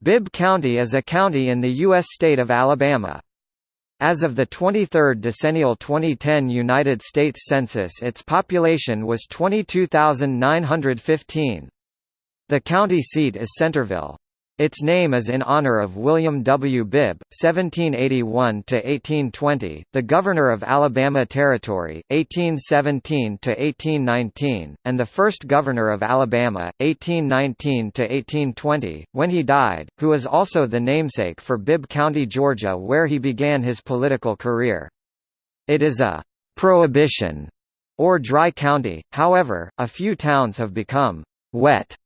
Bibb County is a county in the U.S. state of Alabama. As of the 23rd decennial 2010 United States Census its population was 22,915. The county seat is Centerville. Its name is in honor of William W. Bibb, 1781–1820, the Governor of Alabama Territory, 1817–1819, and the first Governor of Alabama, 1819–1820, when he died, who is also the namesake for Bibb County, Georgia where he began his political career. It is a «prohibition» or dry county, however, a few towns have become «wet»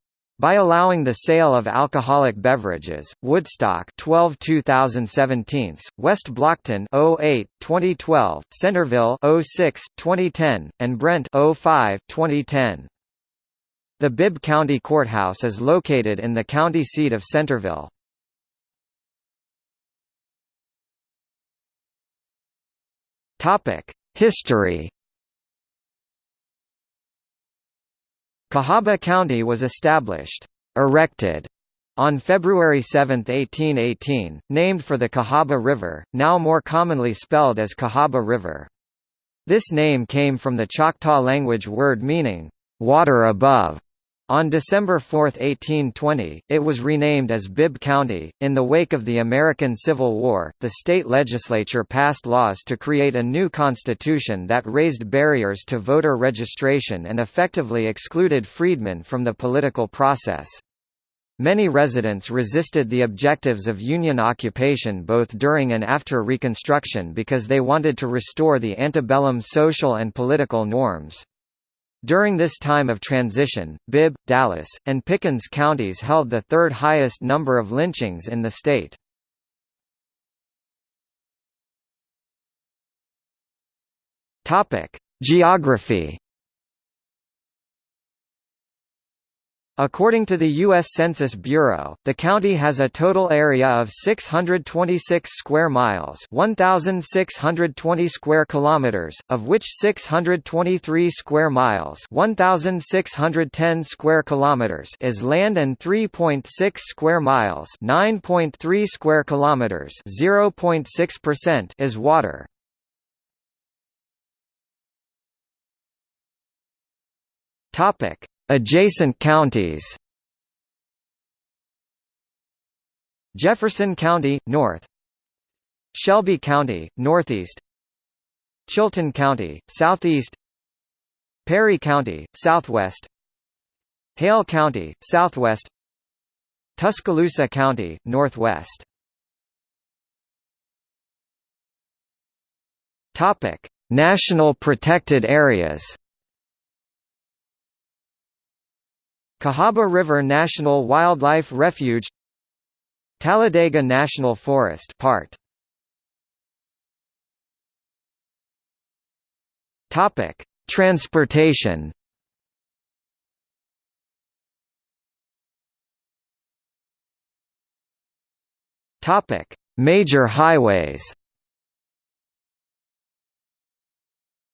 By allowing the sale of alcoholic beverages, Woodstock 12 2017, West Blockton 08 2012, Centerville 06 2010, and Brent 05 2010. The Bibb County Courthouse is located in the county seat of Centerville. Topic: History Cahawba County was established erected on February 7, 1818, named for the Cahawba River, now more commonly spelled as Cahaba River. This name came from the Choctaw language word meaning, water above, on December 4, 1820, it was renamed as Bibb County. In the wake of the American Civil War, the state legislature passed laws to create a new constitution that raised barriers to voter registration and effectively excluded freedmen from the political process. Many residents resisted the objectives of Union occupation both during and after Reconstruction because they wanted to restore the antebellum social and political norms. During this time of transition, Bibb, Dallas, and Pickens counties held the third highest number of lynchings in the state. Geography According to the U.S. Census Bureau, the county has a total area of 626 square miles 1,620 square kilometers, of which 623 square miles 1,610 square kilometers is land and 3.6 square miles 9.3 square kilometers 0.6% is water. Topic Adjacent counties. Jefferson County, north. Shelby County, northeast. Chilton County, southeast. Perry County, southwest. Hale County, southwest. Tuscaloosa County, northwest. National protected areas Cahaba River National Wildlife Refuge Talladega National Forest part. Topic Transportation. Topic Major highways.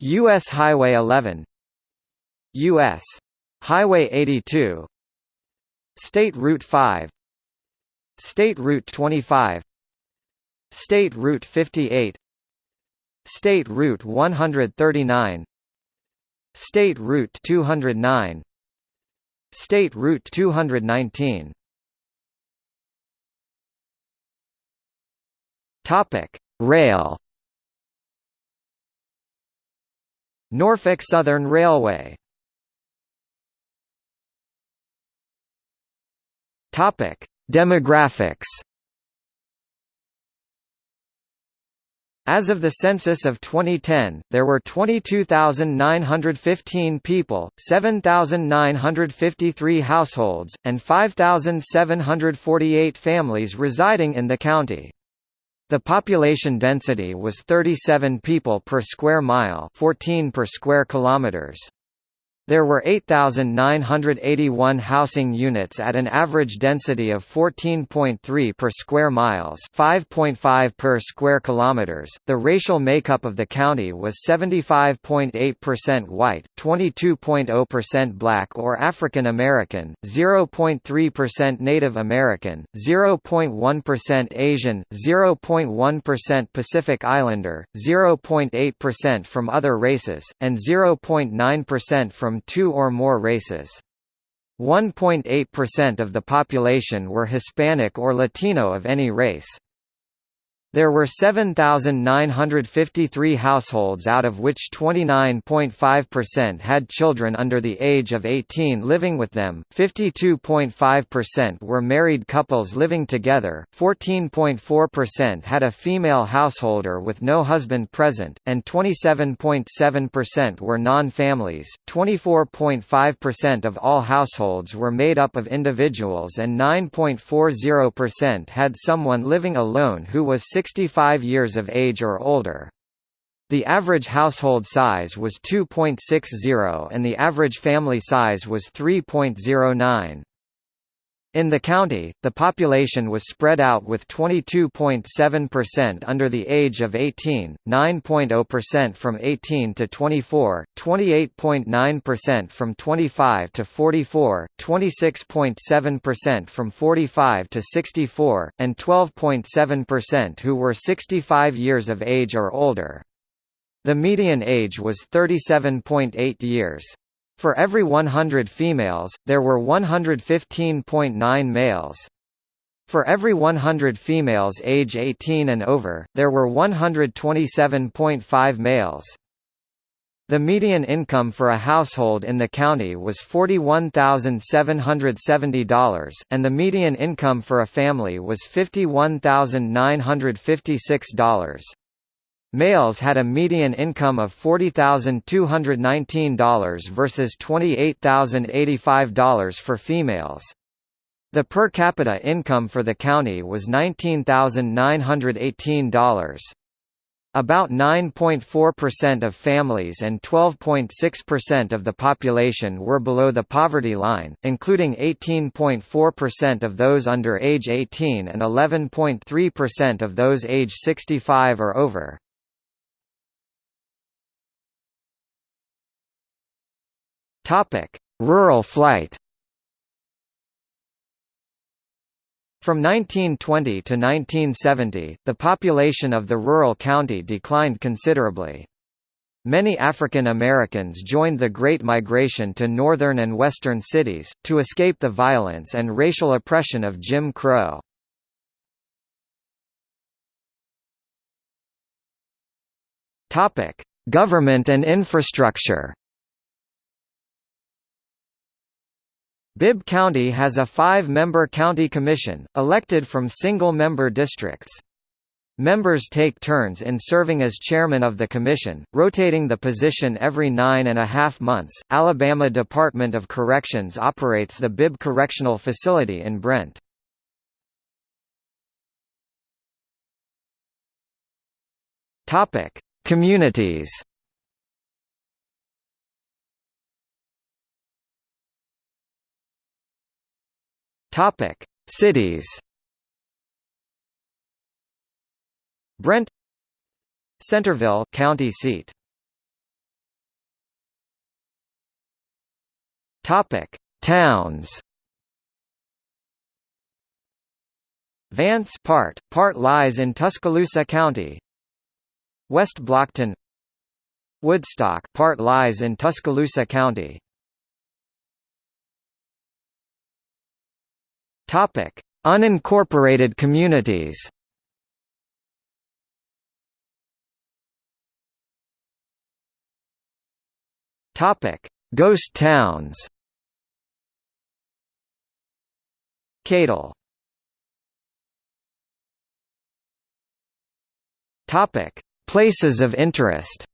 US Highway 11 US Highway 82 State Route 5 State Route 25 State Route 58 State Route 139 State Route 209 State Route 219 Topic: Rail. Norfolk Southern Railway Topic: Demographics. As of the census of 2010, there were 22,915 people, 7,953 households, and 5,748 families residing in the county. The population density was 37 people per square mile 14 per square kilometers. There were 8,981 housing units at an average density of 14.3 per square miles, 5.5 per square kilometers. The racial makeup of the county was 75.8% white, 22.0% black or African American, 0.3% Native American, 0.1% Asian, 0.1% Pacific Islander, 0.8% from other races, and 0.9% from two or more races. 1.8% of the population were Hispanic or Latino of any race. There were 7,953 households out of which 29.5% had children under the age of 18 living with them, 52.5% were married couples living together, 14.4% had a female householder with no husband present, and 27.7% were non-families. 24.5% of all households were made up of individuals and 9.40% had someone living alone who was 65 years of age or older. The average household size was 2.60 and the average family size was 3.09. In the county, the population was spread out with 22.7% under the age of 18, 9.0% from 18 to 24, 28.9% from 25 to 44, 26.7% from 45 to 64, and 12.7% who were 65 years of age or older. The median age was 37.8 years. For every 100 females, there were 115.9 males. For every 100 females age 18 and over, there were 127.5 males. The median income for a household in the county was $41,770, and the median income for a family was $51,956. Males had a median income of $40,219 versus $28,085 for females. The per capita income for the county was $19,918. About 9.4% of families and 12.6% of the population were below the poverty line, including 18.4% of those under age 18 and 11.3% of those age 65 or over. Topic: Rural flight. From 1920 to 1970, the population of the rural county declined considerably. Many African Americans joined the Great Migration to northern and western cities, to escape the violence and racial oppression of Jim Crow. Government and infrastructure Bibb County has a five-member county commission, elected from single-member districts. Members take turns in serving as chairman of the commission, rotating the position every nine and a half months. Alabama Department of Corrections operates the Bibb Correctional Facility in Brent. Topic: Communities. Topic: Cities. Brent Centerville county seat. Topic. Towns Vance part part lies in Tuscaloosa County. West Blockton Woodstock part lies in Tuscaloosa County Topic: Unincorporated communities. Topic: Ghost towns. Cadle. Topic: Places of interest.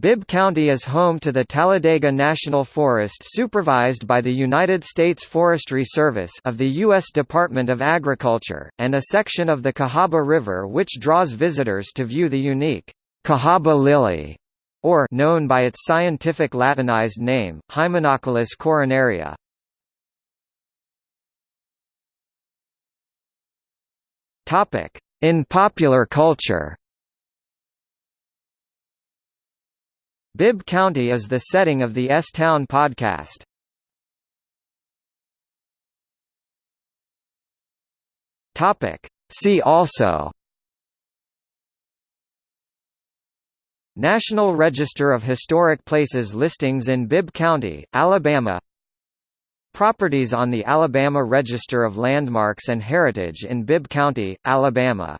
Bibb County is home to the Talladega National Forest supervised by the United States Forestry Service of the U.S. Department of Agriculture, and a section of the Cahaba River which draws visitors to view the unique Cahaba lily or known by its scientific Latinized name, Hymenocallis coronaria. In popular culture. Bibb County is the setting of the S-Town podcast. Topic: See also National Register of Historic Places listings in Bibb County, Alabama Properties on the Alabama Register of Landmarks and Heritage in Bibb County, Alabama